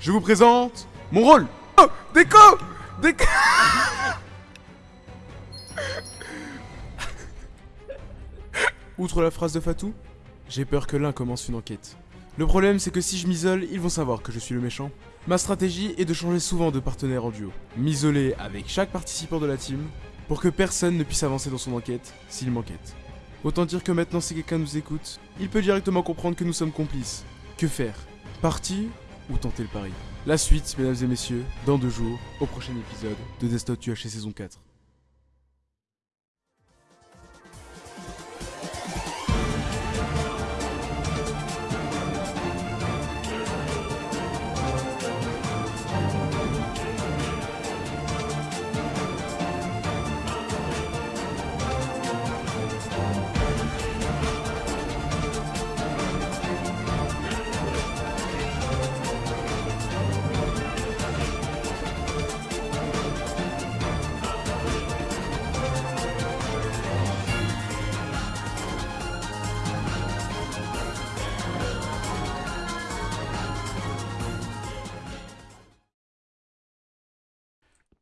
je vous présente mon rôle Oh Déco Déco Outre la phrase de Fatou, j'ai peur que l'un commence une enquête. Le problème c'est que si je m'isole, ils vont savoir que je suis le méchant. Ma stratégie est de changer souvent de partenaire en duo. M'isoler avec chaque participant de la team, pour que personne ne puisse avancer dans son enquête s'il m'enquête. Autant dire que maintenant si quelqu'un nous écoute, il peut directement comprendre que nous sommes complices. Que faire? Partir ou tenter le pari? La suite, mesdames et messieurs, dans deux jours, au prochain épisode de Desktop UHC saison 4.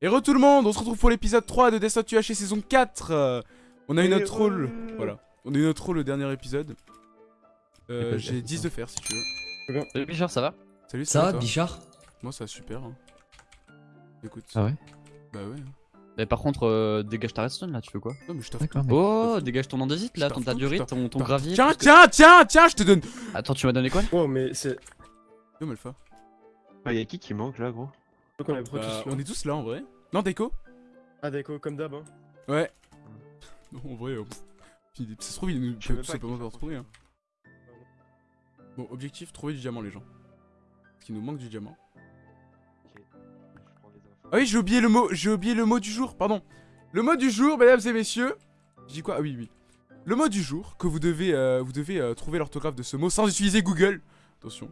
Et re tout le monde, on se retrouve pour l'épisode 3 de UHC saison 4 Euh, On a eu notre rôle, voilà. On a eu notre rôle le dernier épisode. Euh, J'ai 10 de fer si tu veux. Salut Bichard, ça va? Salut, Ça va Bichard? Moi ça va super. Hein. Écoute. Ah ouais? Bah ouais. Mais par contre, euh, dégage ta redstone là, tu fais quoi? Non mais je t'offre. Mais... Oh, dégage ton andésite là, ton tadurite, ton, ton gravier. Tiens, tiens, tiens, tiens, je te donne. Attends, tu m'as donné quoi Oh, mais c'est. Yo Malfa. Ah, y'a qui qui manque là, gros? Bah, on est tous là en vrai. Non Déco Ah, d'accord, comme d'hab. Hein. Ouais. Non en vrai. euh, Ça se trouve il nous peut tout pas simplement pas retrouver. Hein. Bon objectif, trouver du diamant les gens. Parce qu'il nous manque du diamant. Ok. Je prends les infos. Ah oui, j'ai oublié le mot, j'ai oublié le mot du jour, pardon. Le mot du jour, mesdames et messieurs. Je dis quoi? Ah oui, oui. Le mot du jour que vous devez, euh, vous devez euh, trouver l'orthographe de ce mot sans utiliser Google. Attention.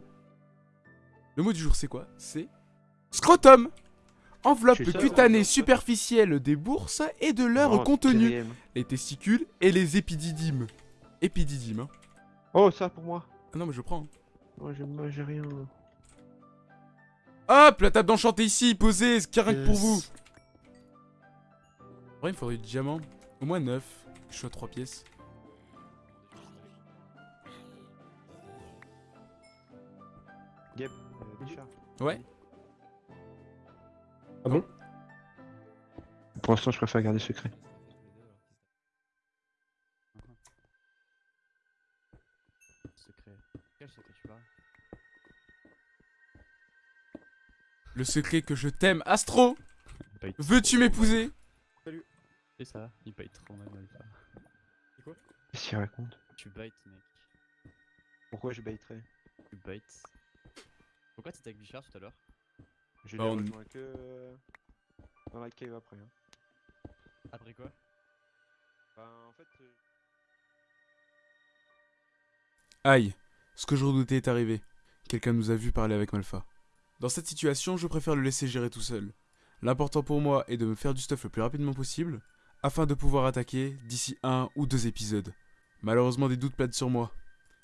Le mot du jour, c'est quoi? C'est scrotum. Enveloppe cutanée superficielle des bourses et de leur Oh, contenu. Les testicules et les épididymes. Épididymes, hein. Oh, ça pour moi. Ah non, mais je prends. hein. Moi, j'ai moi, j'ai rien. Hop, la table d'enchanté ici, posée, c'est rien que pour Yes. vous. En vrai, il me faudrait du diamant. Au moins 9. Je suis à 3 pièces. Gab, euh, Bichard. Ouais. Ah bon? Pour l'instant, je préfère garder secret. Secret. Quel secret tu parles Le secret que je t'aime, Astro. Veux-tu m'épouser? C'est ça, il bait trop mal. Alpha. Qu'est-ce qu'il raconte? Tu baites, mec. Pourquoi je baiterais Tu baites. Pourquoi t'étais avec Bichard tout à l'heure? Je Bah, on- rejoint que euh, dans la cave après. Hein. Après quoi? Bah, en fait, euh, Aïe, ce que je redoutais est arrivé. Quelqu'un nous a vu parler avec Malfa. Dans cette situation, je préfère le laisser gérer tout seul. L'important pour moi est de me faire du stuff le plus rapidement possible, afin de pouvoir attaquer d'ici un ou deux épisodes. Malheureusement, des doutes planent sur moi.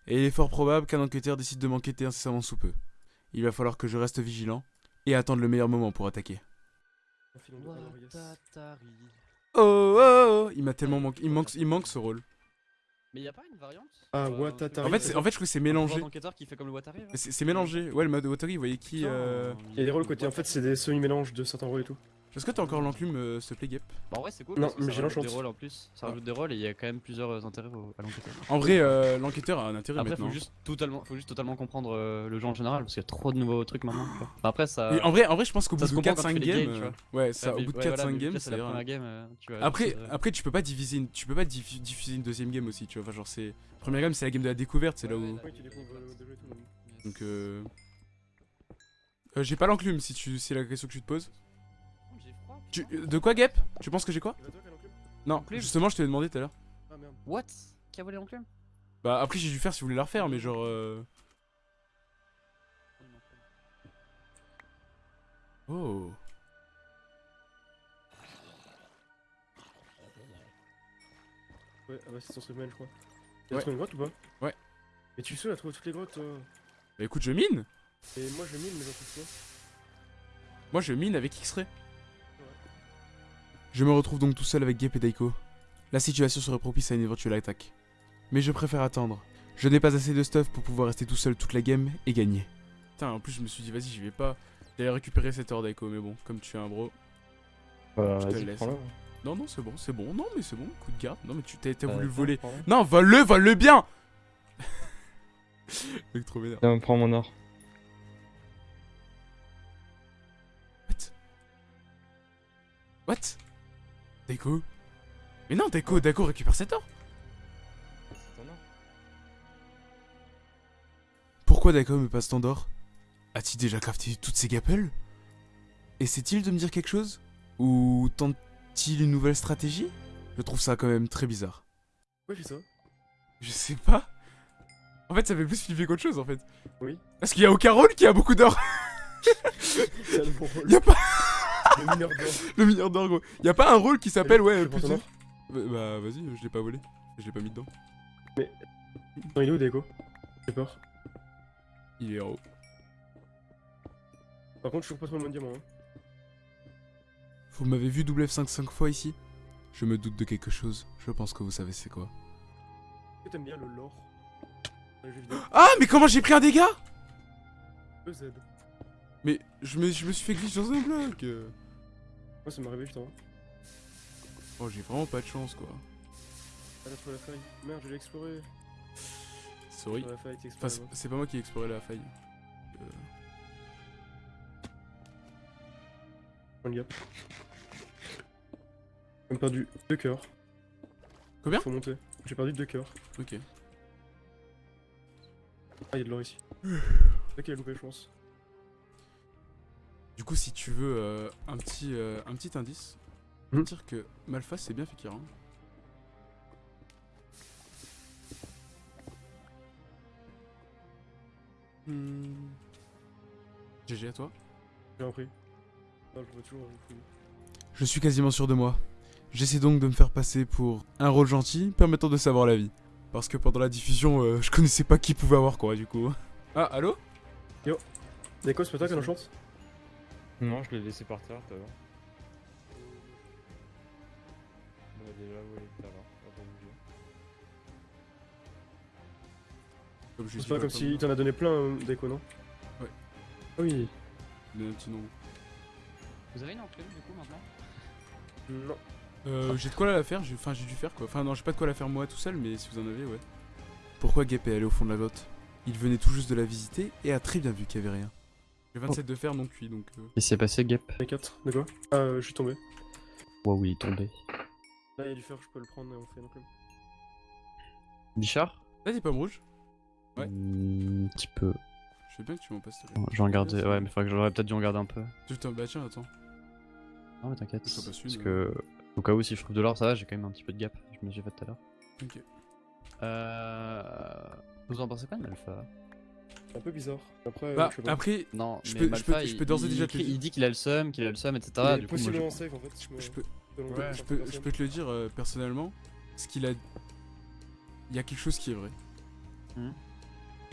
Et il est fort probable qu'un enquêteur décide de m'enquêter incessamment sous peu. Il va falloir que je reste vigilant et attendre le meilleur moment pour attaquer. Oh, oh, oh, il m'a tellement manqué, il manque, il manque ce rôle. Mais y'a pas une variante? Ah, Watatari. En fait, en fait, je trouve que c'est mélangé. enquêteur qui fait comme le Watari là C'est mélangé. Ouais, le mode Watery, vous voyez qui euh... Il y a des rôles côté, en fait, c'est des semi-mélanges de certains rôles et tout. Est-ce que t'as encore l'enclume, euh, s'il te plaît, Gep Bah en vrai c'est cool Non, parce que mais ça j'ai rajoute des rôles en plus, ça rajoute des rôles et il y a quand même plusieurs euh, intérêts au- à l'enquêteur. En vrai, euh, l'enquêteur a un intérêt Après maintenant. faut juste totalement, faut juste totalement comprendre euh, le jeu en général parce qu'il y a trop de nouveaux trucs maintenant. tu vois. Enfin, après ça. Mais en vrai, en vrai, je pense qu'au ça bout se de comprend quand 4-5 tu fais les games, games, euh, ouais, ça, Ouais, au bout de ouais, 4-5 voilà, mais games, c'est la première game. euh, tu Après, après, tu peux pas diviser, une, tu peux pas diffu- diffuser une deuxième game aussi, tu vois. Enfin, genre, c'est première game, c'est la game de la découverte, c'est là où. ouais, Ouais, tu découvres déjà et tout. donc. Euh... euh, j'ai pas l'enclume si tu, c'est la question que tu te poses. Tu, euh, de quoi, Gep Tu penses que j'ai quoi Non, justement, je te l'ai demandé tout à l'heure. Ah merde. What? Qui a volé l'enclume? Bah, après, j'ai dû faire si vous voulez la refaire, mais genre. euh, Oh. Ouais, ah bah, c'est son semaine, je crois. Ouais. Il a trouvé une grotte ou pas? Ouais. Mais tu sais, il a trouvé toutes les grottes. euh. Bah, écoute, je mine. Et moi, je mine, mais j'en trouve pas. Moi je mine avec X-Ray. Je me retrouve donc tout seul avec Gep et Daiko. La situation serait propice à une éventuelle attaque. Mais je préfère attendre. Je n'ai pas assez de stuff pour pouvoir rester tout seul toute la game et gagner. Putain, en plus je me suis dit, vas-y, j'y vais pas. J'allais récupérer cette heure Daiko, mais bon, comme tu es un bro. Bah, Je te laisse. prends-le. Non, non, c'est bon, c'est bon. Non, mais c'est bon, coup de garde. Non, mais tu t'as Euh, voulu voler. Non, vole-le, vole-le bien Mec, trop vénère. Prends mon or. What? What? Daiko Mais non, Daiko, Daiko récupère cette or C'est ton or. Pourquoi Daiko me passe tant d'or? A-t-il déjà crafté toutes ces gapels? Essaie-t-il de me dire quelque chose? Ou tente-t-il une nouvelle stratégie? Je trouve ça quand même très bizarre. Pourquoi il fait ça Je sais pas. En fait, ça fait plus flipper qu'autre chose en fait. Oui. Parce qu'il y a aucun rôle qui a beaucoup d'or. Rôle. Y a pas Le mineur d'or. le mineur d'or gros. Y a pas un rôle qui s'appelle ouais. Or. Bah, bah, vas-y, je l'ai pas volé. Je l'ai pas mis dedans. Non, il est où, Deco J'ai peur. Il est en haut. Par contre, je trouve pas trop le bon diamant. Hein. Vous m'avez vu double F5 5 fois ici? Je me doute de quelque chose. Je pense que vous savez c'est quoi. Est-ce que t'aimes bien le lore? Ah, mais comment j'ai pris un dégât? EZ. Mais je me, je me suis fait glitch dans un bloc. Moi, ça m'est arrivé justement. Oh, j'ai vraiment pas de chance quoi. Ah, t'as trouvé la faille. Merde, je l'ai exploré. Sorry. Enfin, c'est- pas moi qui ai exploré la faille. Euh, de gap. J'ai perdu deux cœurs. Combien Faut monter. J'ai perdu deux cœurs. Ok. Ah, il y a de l'or ici. A loupé, je pense. Du coup, si tu veux euh, un, petit, euh, un petit indice, Hmm. dire que Malphas c'est bien Fekir. Hein. Hmm. GG à toi. J'ai un prix. Non, je toujours. Je suis quasiment sûr de moi. J'essaie donc de me faire passer pour un rôle gentil permettant de savoir la vie. Parce que pendant la diffusion, euh, je connaissais pas qui pouvait avoir quoi du coup. Ah, allô? Deco, c'est pas toi qui en chance Non, je l'ai laissé par terre tout à l'heure. On a déjà volé tout à l'heure. on va pas C'est pas comme s'il t'en a donné plein, euh, Deco, non Ouais. Ah oui. Le petit nom. Vous avez une enclume du coup maintenant Non. Euh, j'ai de quoi la faire, enfin j'ai dû faire quoi. Enfin non, j'ai pas de quoi la faire moi tout seul, mais si vous en avez, ouais. Pourquoi Gap est allé au fond de la grotte? Il venait tout juste de la visiter et a très bien vu qu'il y avait rien. J'ai 27 de fer non cuit donc. euh, Qu'est-ce qui s'est passé, Gap Il y a 4. De quoi Ah, euh, je suis tombé. Waouh, il est tombé. Là, il y a du fer, je peux le prendre et on fait un club. Bichard Là t'es pomme rouge Ouais. Hmm, Un petit peu. Je veux bien que tu m'en passes. s'il te plaît. Je vais en garder. Ouais, mais faudrait que j'aurais peut-être dû en garder un peu. Putain, bah tiens, attends. Non, mais t'inquiète. Parce une, que, au cas où, si je trouve de l'or, ça va, j'ai quand même un petit peu de gap. Je me suis fait tout à l'heure. Ok. Euh. Vous en pensez quoi de C'est un peu bizarre. Après, Bah je après, Non, Je peux- je Malfa, peux- je peux d'ores et déjà te le écrit- dire. Il dit qu'il a le seum, qu'il a le seum, etc. Il est Du coup, moi, je- possiblement safe en fait. Je, je peux, ouais, je, peux, je peux te le dire euh, personnellement. Ce qu'il a. Il y a quelque chose qui est vrai. Hmm.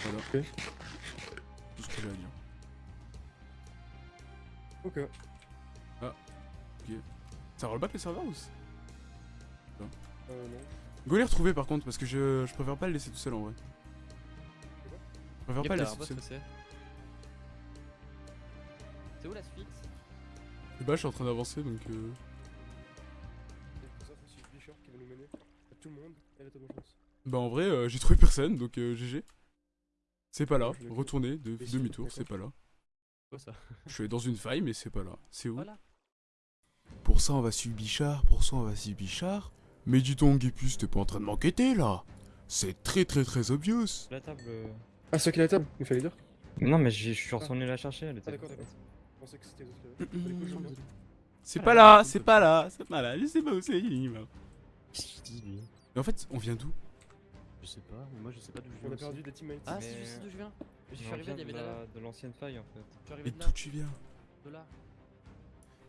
Voilà. Ok. Tout ce que j'ai à dire. Ok. Ça roll back le serveur ou Euh, non. Go les retrouver par contre parce que je, je préfère pas le laisser tout seul en vrai. Je préfère pas laisser tout seul. c'est C'est où la suite? Et bah je suis en train d'avancer donc euh... C'est pour ça que c'est Bichard qui va nous mener. À tout le monde, elle a ta bonne chance. Bah en vrai euh, j'ai trouvé personne donc euh, GG. C'est pas là, de- si, demi-tour, c'est pas là. Quoi ça? Je suis dans une faille mais c'est pas là. C'est où? Voilà. Pour ça on va suivre Bichard, pour ça on va suivre Bichard. Mais dis donc Gépus, t'es pas en train de m'enquêter là C'est très très très obvious La table. Ah, c'est qui la table Il fallait dire Non, mais j'ai- je suis retourné la chercher, elle était. Ah, d'accord, d'accord. Je pensais que c'était les autres du coup, je viens. C'est pas là, c'est pas là, c'est pas là, je sais pas où c'est Yima. Qu'est-ce qu'il dit lui? Mais en fait, on vient d'où? Je sais pas, moi je sais pas d'où je viens. On a aussi. perdu des teammates. Ah, Mais- si, je sais d'où je viens. Je suis arrivé, il y avait de l'ancienne faille en fait. Je suis arrivé Et de d'où là. tu viens? De là.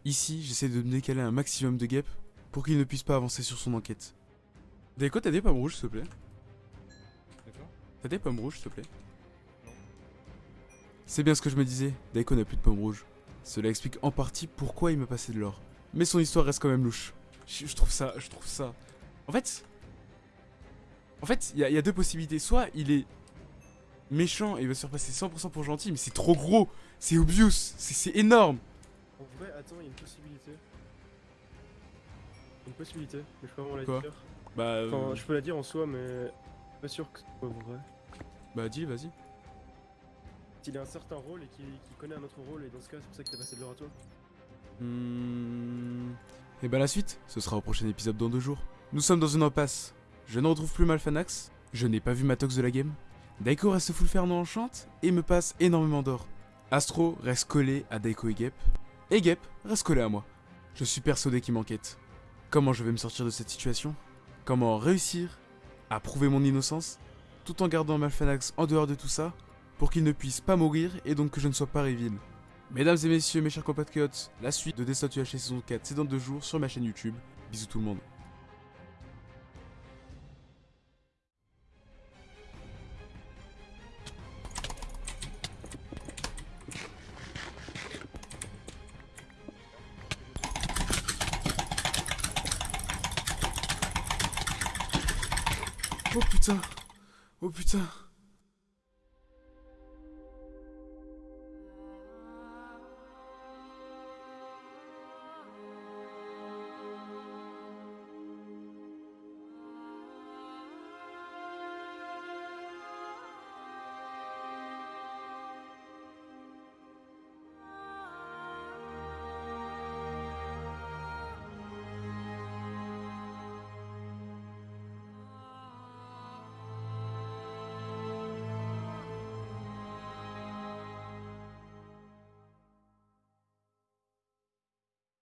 Ici, j'essaie de me décaler un maximum de guêpes pour qu'il ne puisse pas avancer sur son enquête. Daiko, t'as des pommes rouges, s'il te plaît? D'accord T'as des pommes rouges, s'il te plaît? C'est bien ce que je me disais, Daiko n'a plus de pommes rouges. Cela explique en partie pourquoi il me passait de l'or. Mais son histoire reste quand même louche. Je, je trouve ça, je trouve ça. En fait, en fait, il y, a- il y a deux possibilités. Soit il est méchant et il va se faire passer 100% pour gentil, mais c'est trop gros, c'est obvious, c'est énorme. En vrai, attends, il y a une possibilité. Une possibilité, mais je peux vraiment la Quoi dire. Bah, euh, Enfin, je peux la dire en soi, mais pas sûr que ce soit vrai. bah dis, vas-y. S'il a un certain rôle et qu'il connaît un autre rôle, et dans ce cas, c'est pour ça qu'il t'a passé de l'or à toi. Hmm... Et bah la suite, ce sera au prochain épisode dans deux jours. Nous sommes dans une impasse. Je ne retrouve plus Malfanax, je n'ai pas vu Matox de la game. Daiko reste full Fernand enchante et me passe énormément d'or. Astro reste collé à Daiko et Gep, et Gep reste collé à moi. Je suis persuadé qu'il m'enquête. Comment je vais me sortir de cette situation? Comment réussir à prouver mon innocence? Tout en gardant Malfanax en dehors de tout ça pour qu'il ne puisse pas mourir et donc que je ne sois pas reveal Mesdames et messieurs, mes chers compatriotes, la suite de Destin UHC saison 4, c'est dans deux jours sur ma chaîne YouTube. Bisous tout le monde. Oh putain Oh putain